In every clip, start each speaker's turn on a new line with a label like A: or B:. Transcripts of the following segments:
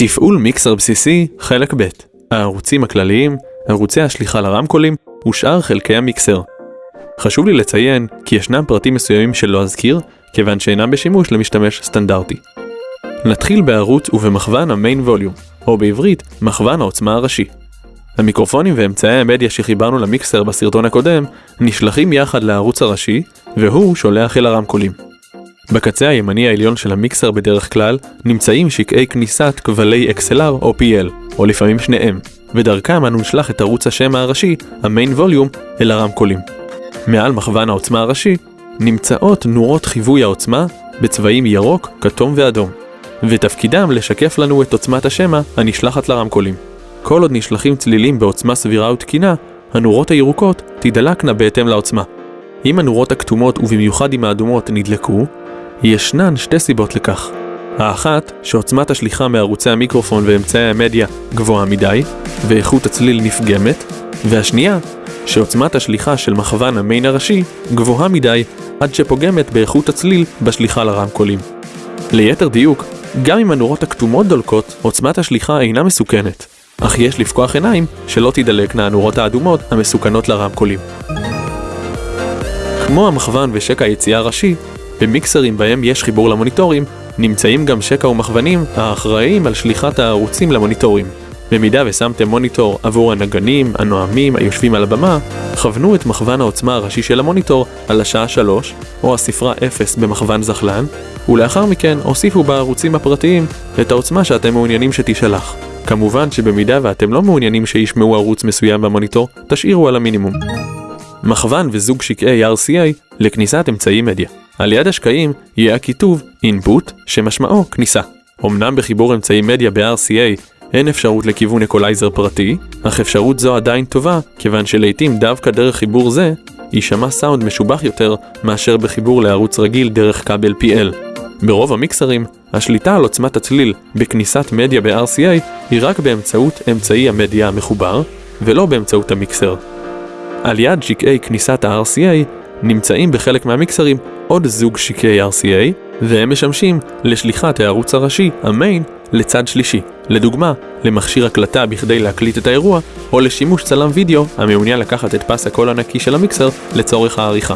A: תפעול מיקסר בסיסי, חלק ב' הערוצים הכלליים, ערוצי השליחה לרמקולים ושאר חלקי המיקסר. חשוב לי לציין כי ישנם פרטים מסוימים שלא אזכיר, כיוון שאינם בשימוש למשתמש סטנדרטי. נתחיל בערוץ ובמכוון המיין ווליום, או בעברית, מכוון העוצמה הראשי. המיקרופונים ואמצעי המדיה שחיברנו למיקסר בסרטון הקודם נשלחים יחד לערוץ הראשי, והוא שולח אל הרמקולים. בקצה הימני העליון של המיקסר בדרך כלל נמצאים שקעי כניסת כבלי XLR או PL, או לפעמים שניהם, ודרכם אנו נשלח את ערוץ השמע הראשי, המיין ווליום, אל הרמקולים. מעל מכוון העוצמה הראשי נמצאות נורות חיווי העוצמה בצבעים ירוק, כתום ואדום, ותפקידם לשקף לנו את עוצמת השמע הנשלחת לרמקולים. כל עוד נשלחים צלילים בעוצמה סבירה ותקינה, הנורות הירוקות תדלקנה בהתאם לעוצמה. אם הנורות הכתומות ובמיוחד אם האדומות נדלקו, ישנן שתי סיבות לכך. האחת, שעוצמת השליחה מערוצי המיקרופון ואמצעי המדיה גבוהה מדי, ואיכות הצליל נפגמת, והשנייה, שעוצמת השליחה של מכוון המיין הראשי גבוהה מדי עד שפוגמת באיכות הצליל בשליחה לרמקולים. ליתר דיוק, גם אם הנורות הכתומות דולקות, עוצמת השליחה אינה מסוכנת, אך יש לפקוח עיניים שלא תדלקנה הנורות האדומות המסוכנות לרמקולים. כמו המכוון ושקע היציאה הראשי, במיקסרים בהם יש חיבור למוניטורים, נמצאים גם שקע ומכוונים האחראים על שליחת הערוצים למוניטורים. במידה ושמתם מוניטור עבור הנגנים, הנואמים, היושבים על הבמה, כוונו את מכוון העוצמה הראשי של המוניטור על השעה 3, או הספרה 0 במכוון זחלן, ולאחר מכן הוסיפו בערוצים הפרטיים את העוצמה שאתם מעוניינים שתישלח. כמובן שבמידה ואתם לא מעוניינים שישמעו ערוץ מסוים במוניטור, תשאירו על המינימום. מכוון וזוג שקעי RCA לכניסת אמצעי מדיה. על יד השקעים יהיה הכיתוב input שמשמעו כניסה. אמנם בחיבור אמצעי מדיה ב-RCA אין אפשרות לכיוון אקולייזר פרטי, אך אפשרות זו עדיין טובה, כיוון שלעיתים דווקא דרך חיבור זה, יישמע סאונד משובח יותר מאשר בחיבור לערוץ רגיל דרך כבל PL. ברוב המיקסרים, השליטה על עוצמת הצליל בכניסת מדיה ב-RCA היא רק באמצעות אמצעי המדיה המחובר, ולא באמצעות המיקסר. על יד שקעי כניסת ה-RCA נמצאים בחלק מהמיקסרים עוד זוג שקעי RCA, והם משמשים לשליחת הערוץ הראשי, המיין, לצד שלישי. לדוגמה, למכשיר הקלטה בכדי להקליט את האירוע, או לשימוש צלם וידאו המעוניין לקחת את פס הקול הנקי של המיקסר לצורך העריכה.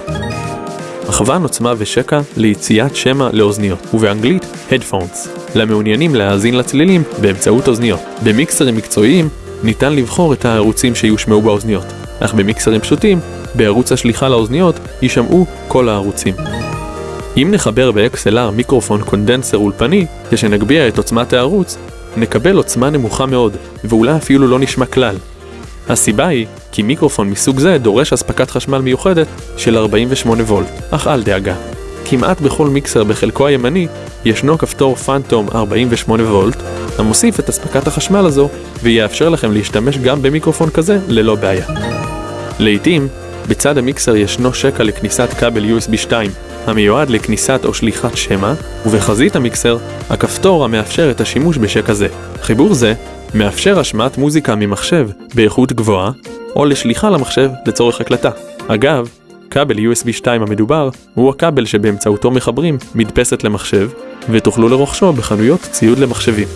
A: מכוון עוצמה ושקע ליציאת שמע לאוזניות, ובאנגלית Headphones, למעוניינים להאזין לצלילים באמצעות אוזניות. במיקסרים מקצועיים ניתן לבחור את הערוצים שיושמעו באוזניות, אך במיקסרים פשוטים, בערוץ השליחה לאוזניות יישמעו כל הערוצים. אם נחבר ב-XLR מיקרופון קונדנסר אולפני, כשנגביה את עוצמת הערוץ, נקבל עוצמה נמוכה מאוד, ואולי אפילו לא נשמע כלל. הסיבה היא כי מיקרופון מסוג זה דורש אספקת חשמל מיוחדת של 48 וולט, אך אל דאגה. כמעט בכל מיקסר בחלקו הימני ישנו כפתור פאנטום 48 וולט, המוסיף את אספקת החשמל הזו, ויאפשר לכם להשתמש גם במיקרופון כזה ללא בעיה. לעיתים, בצד המיקסר ישנו שקע לכניסת כבל USB 2, המיועד לכניסת או שליחת שמע, ובחזית המיקסר, הכפתור המאפשר את השימוש בשקע זה. חיבור זה מאפשר השמעת מוזיקה ממחשב באיכות גבוהה, או לשליחה למחשב לצורך הקלטה. אגב, כבל USB 2 המדובר הוא הכבל שבאמצעותו מחברים מדפסת למחשב, ותוכלו לרוכשו בחנויות ציוד למחשבים.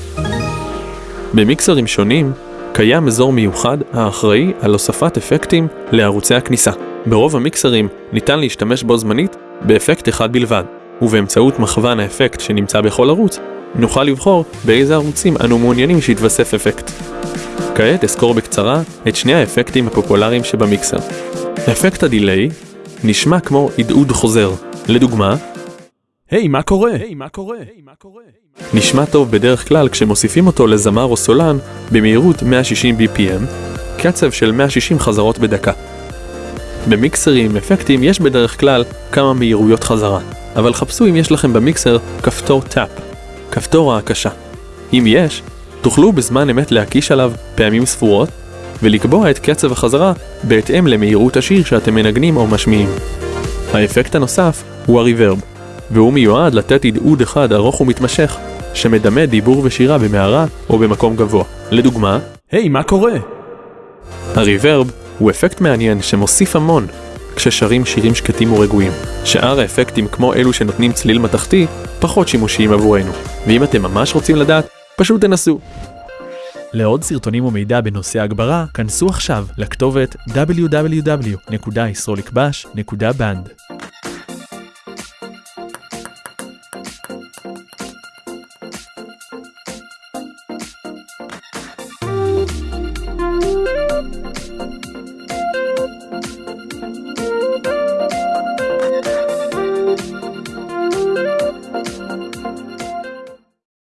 A: במיקסרים שונים, קיים אזור מיוחד האחראי על הוספת אפקטים לערוצי הכניסה. ברוב המיקסרים ניתן להשתמש בו זמנית באפקט אחד בלבד, ובאמצעות מכוון האפקט שנמצא בכל ערוץ, נוכל לבחור באיזה ערוצים אנו מעוניינים שיתווסף אפקט. כעת אסקור בקצרה את שני האפקטים הפופולריים שבמיקסר. אפקט הדיליי נשמע כמו הדהוד חוזר, לדוגמה,
B: היי, hey, מה קורה? היי, hey, מה קורה? היי,
A: מה קורה? נשמע טוב בדרך כלל כשמוסיפים אותו לזמר או סולן במהירות 160 BPM, קצב של 160 חזרות בדקה. במיקסרים אפקטים יש בדרך כלל כמה מהירויות חזרה, אבל חפשו אם יש לכם במיקסר כפתור טאפ, כפתור ההקשה. אם יש, תוכלו בזמן אמת להקיש עליו פעמים ספורות, ולקבוע את קצב החזרה בהתאם למהירות השיר שאתם מנגנים או משמיעים. האפקט הנוסף הוא הריברב, והוא מיועד לתת הדהוד אחד ארוך ומתמשך, שמדמה דיבור ושירה במערה או במקום גבוה. לדוגמה,
B: היי, hey, מה קורה?
A: הריברב הוא אפקט מעניין שמוסיף המון כששרים שירים שקטים ורגועים. שאר האפקטים כמו אלו שנותנים צליל מתכתי, פחות שימושיים עבורנו. ואם אתם ממש רוצים לדעת
C: פשוט תנסו.
A: לעוד סרטונים ומידע בנושא הגברה, כנסו עכשיו לכתובת www.yisrolikbash.band